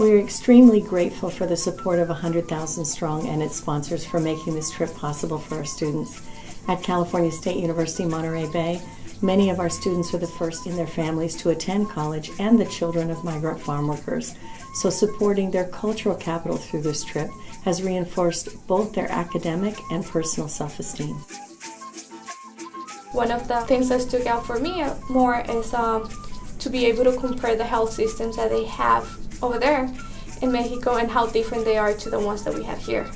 we're extremely grateful for the support of 100,000 Strong and its sponsors for making this trip possible for our students. At California State University Monterey Bay, many of our students are the first in their families to attend college and the children of migrant farm workers. So supporting their cultural capital through this trip has reinforced both their academic and personal self-esteem. One of the things that stuck out for me more is um, to be able to compare the health systems that they have over there in Mexico and how different they are to the ones that we have here.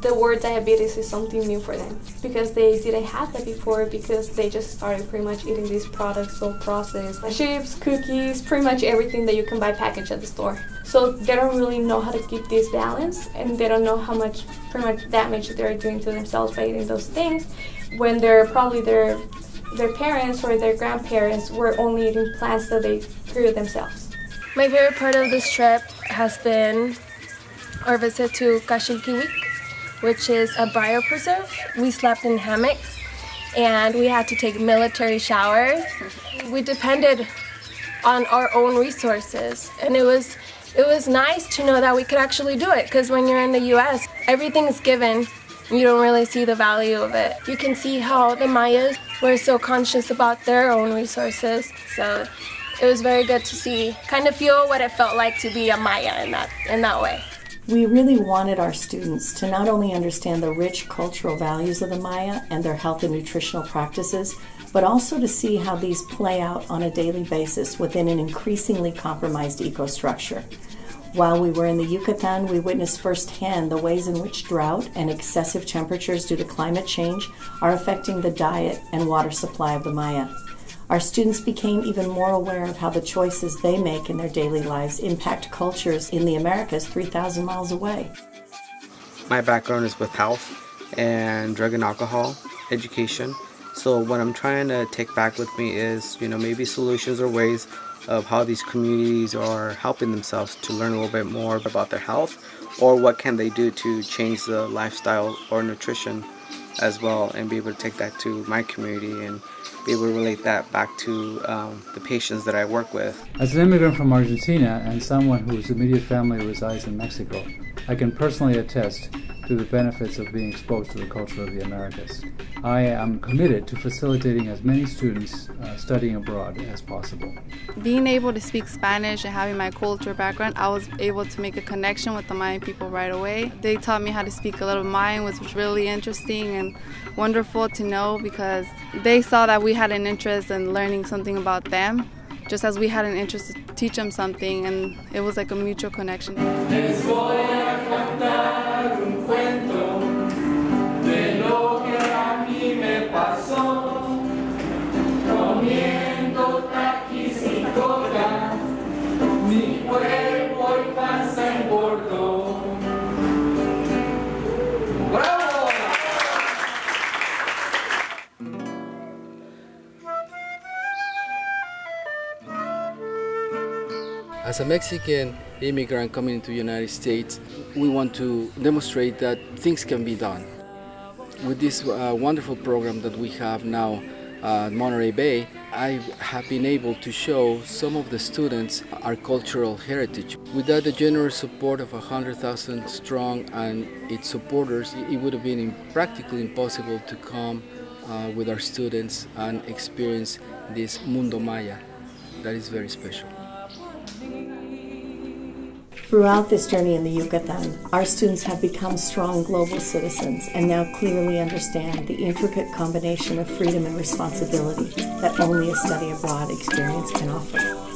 The word diabetes is something new for them because they didn't have that before because they just started pretty much eating these products so processed like chips, cookies, pretty much everything that you can buy packaged at the store. So they don't really know how to keep this balance and they don't know how much pretty much damage they're doing to themselves by eating those things when they're probably their their parents or their grandparents were only eating plants that they grew themselves. My favorite part of this trip has been our visit to Kaxil Kiuic, which is a biopreserve. We slept in hammocks and we had to take military showers. We depended on our own resources and it was it was nice to know that we could actually do it because when you're in the US everything is given you don't really see the value of it. You can see how the Mayas were so conscious about their own resources. So it was very good to see, kind of feel what it felt like to be a Maya in that, in that way. We really wanted our students to not only understand the rich cultural values of the Maya and their health and nutritional practices, but also to see how these play out on a daily basis within an increasingly compromised ecostructure. While we were in the Yucatan, we witnessed firsthand the ways in which drought and excessive temperatures due to climate change are affecting the diet and water supply of the Maya. Our students became even more aware of how the choices they make in their daily lives impact cultures in the Americas 3,000 miles away. My background is with health and drug and alcohol education. So what I'm trying to take back with me is, you know, maybe solutions or ways of how these communities are helping themselves to learn a little bit more about their health or what can they do to change the lifestyle or nutrition as well and be able to take that to my community and be able to relate that back to um, the patients that I work with. As an immigrant from Argentina and someone whose immediate family resides in Mexico, I can personally attest to the benefits of being exposed to the culture of the Americas. I am committed to facilitating as many students uh, studying abroad as possible. Being able to speak Spanish and having my culture background, I was able to make a connection with the Mayan people right away. They taught me how to speak a little Mayan, which was really interesting and wonderful to know because they saw that we had an interest in learning something about them just as we had an interest to teach them something and it was like a mutual connection. As a Mexican immigrant coming to the United States, we want to demonstrate that things can be done. With this uh, wonderful program that we have now at Monterey Bay, I have been able to show some of the students our cultural heritage. Without the generous support of 100,000 strong and its supporters, it would have been practically impossible to come uh, with our students and experience this Mundo Maya that is very special. Throughout this journey in the Yucatan, our students have become strong global citizens and now clearly understand the intricate combination of freedom and responsibility that only a study abroad experience can offer.